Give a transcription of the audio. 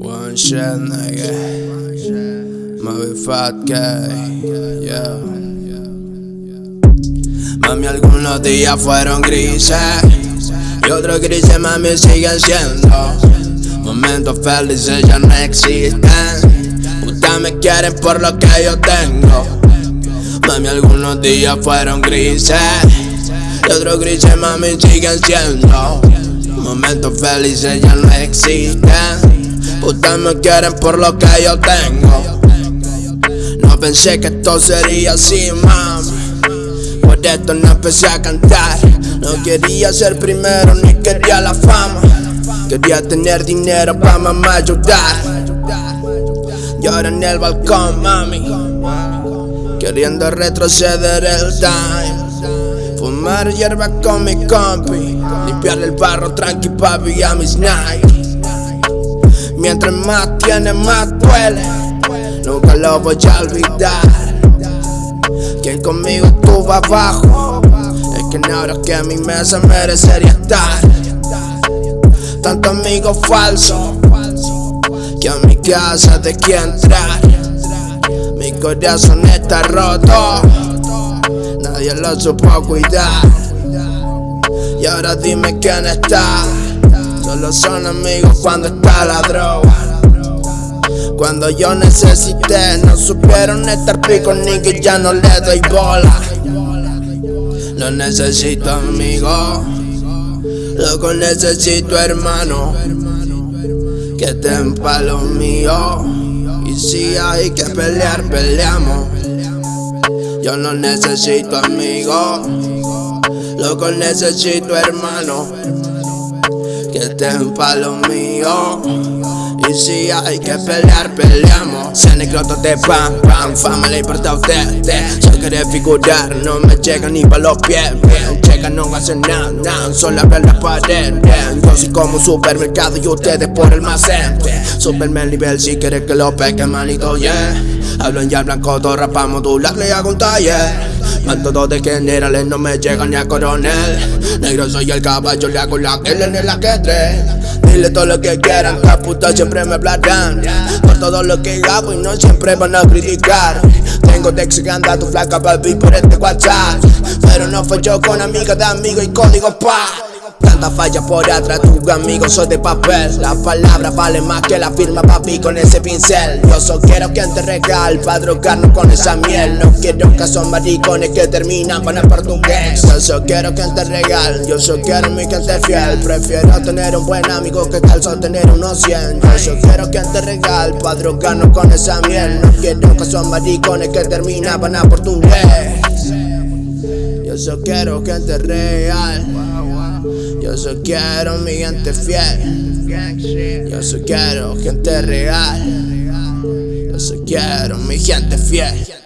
One shot, nigga. Mami fat guy. Mami, algunos días fueron grises. Y otros grises, mami, siguen siendo. Momentos felices ya no existen. Ustedes me quieren por lo que yo tengo. Mami, algunos días fueron grises. Y otros grises, mami, siguen siendo. Momentos felices ya no existen. Ustedes me quieren por lo que yo tengo. No pensé que esto sería así, mami. Por esto no empecé a cantar. No quería ser primero ni quería la fama. Quería tener dinero para mamá ayudar. Llora en el balcón, mami. Queriendo retroceder el time. Fumar hierba con mi compi. Limpiar el barro tranqui papi a mis nights. Mientras más tiene, más duele. Nunca lo voy a olvidar. Quien conmigo estuvo abajo. Es que ahora que a mi mesa merecería estar. Tanto amigo falso. Que a mi casa de que entrar. Mi corazón está roto. Nadie lo supo cuidar. Y ahora dime quién está. Solo son amigos cuando está la droga. Cuando yo necesité, no supieron estar pico ni que ya no le doy bola. No necesito amigo, loco necesito hermano. Que estén pa' lo mío. Y si hay que pelear, peleamos. Yo no necesito amigo, loco necesito hermano que estén pa' lo mío. Si hay que pelear, peleamos. Se necrotos de pan, pan, fama le importa a usted. Solo quiere figurar, no me llega ni pa' los pies. Bien, checa, no hacen nada, nada, solo abren la pared. Bien, yo soy como un supermercado y ustedes por el almacén. Superman nivel si quieres que lo peque, manito, yeah. Hablo en ya blanco, todo rapa modular, le hago un taller. Van todos de generales, no me llegan ni a coronel. Negro soy el caballo, le hago la que en el ajedrez. Dile todo lo que quieran, la puta siempre me hablarán. Por todo lo que hago y no siempre van a criticar. Tengo Dex que anda tu flaca papi por este WhatsApp. Pero no fue yo con amiga de amigo y código pa. Tanta falla por atrás, tu amigo soy de papel. La palabra vale más que la firma papi con ese pincel. Yo solo quiero que te regal pa' drogarnos con esa miel. No quiero que son maricones que terminan con el portugués. Yo solo quiero que te regal, yo solo quiero mi gente fiel. Prefiero tener un buen amigo que solo tener unos 100 Yo solo quiero que te regal pa' drogarnos con esa miel. No quiero que son maricones que terminan con el portugués. Yo solo quiero gente real yo solo quiero mi gente fiel. Yo solo quiero gente real. Yo solo quiero mi gente fiel.